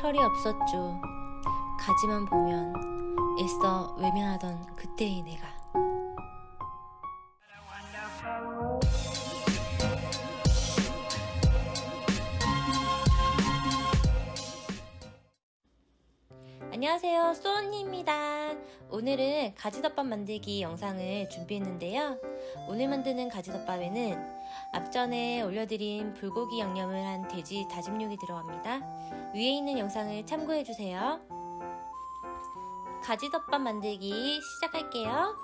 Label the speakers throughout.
Speaker 1: 철이 없었죠. 가지만 보면 애써 외면하던 그때의 내가. 안녕하세요. 쏘언니입니다. 오늘은 가지덮밥 만들기 영상을 준비했는데요. 오늘 만드는 가지덮밥에는 앞전에 올려드린 불고기 양념을 한 돼지 다짐육이 들어갑니다. 위에 있는 영상을 참고해주세요. 가지덮밥 만들기 시작할게요.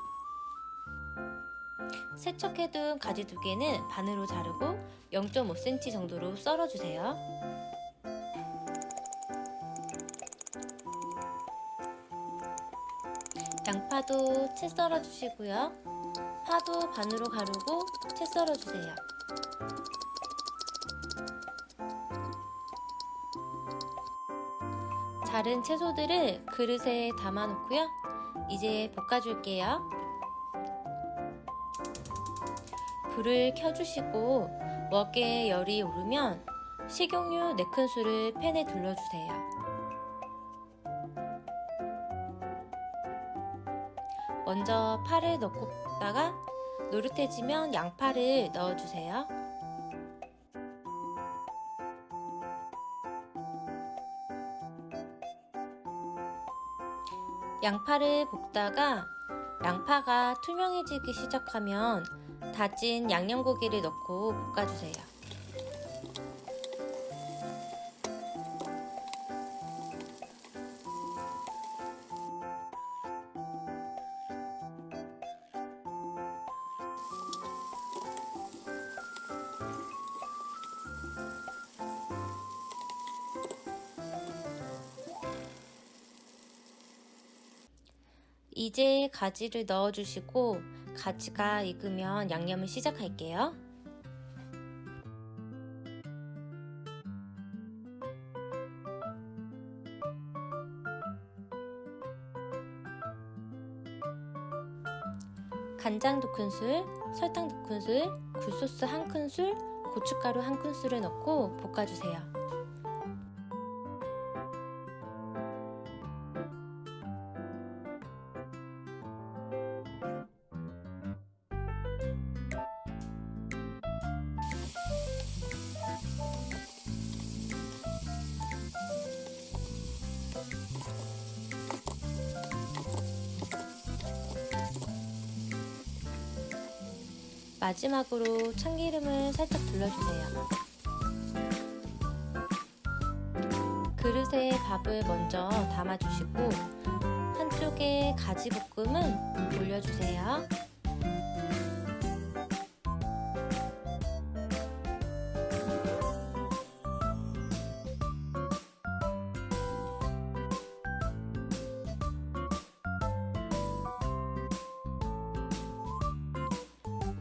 Speaker 1: 세척해둔 가지 두 개는 반으로 자르고 0.5cm 정도로 썰어주세요 양파도 채 썰어 주시고요. 파도 반으로 가르고 채 썰어 주세요. 자른 채소들을 그릇에 담아 놓고요. 이제 볶아 줄게요. 불을 켜주시고 웍에 열이 오르면 식용유 4큰술을 팬에 둘러주세요. 먼저 파를 넣고 볶다가 노릇해지면 양파를 넣어주세요. 양파를 볶다가 양파가 투명해지기 시작하면 다진 양념고기를 넣고 볶아주세요. 이제 가지를 넣어주시고 가지가 익으면 양념을 시작할게요. 간장 2큰술, 설탕 2큰술, 굴소스 1큰술, 고춧가루 1큰술을 넣고 볶아주세요. 마지막으로 참기름을 살짝 둘러주세요. 그릇에 밥을 먼저 담아주시고 한쪽에 가지 볶음은 올려주세요.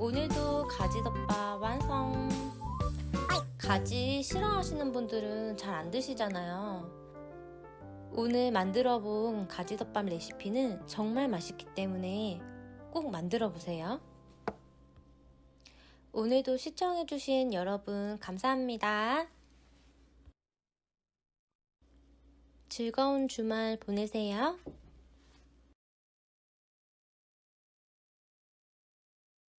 Speaker 1: 오늘도 가지덮밥 완성! 가지 싫어하시는 분들은 잘 안 드시잖아요. 오늘 만들어 본 가지덮밥 레시피는 정말 맛있기 때문에 꼭 만들어 보세요. 오늘도 시청해주신 여러분 감사합니다. 즐거운 주말 보내세요.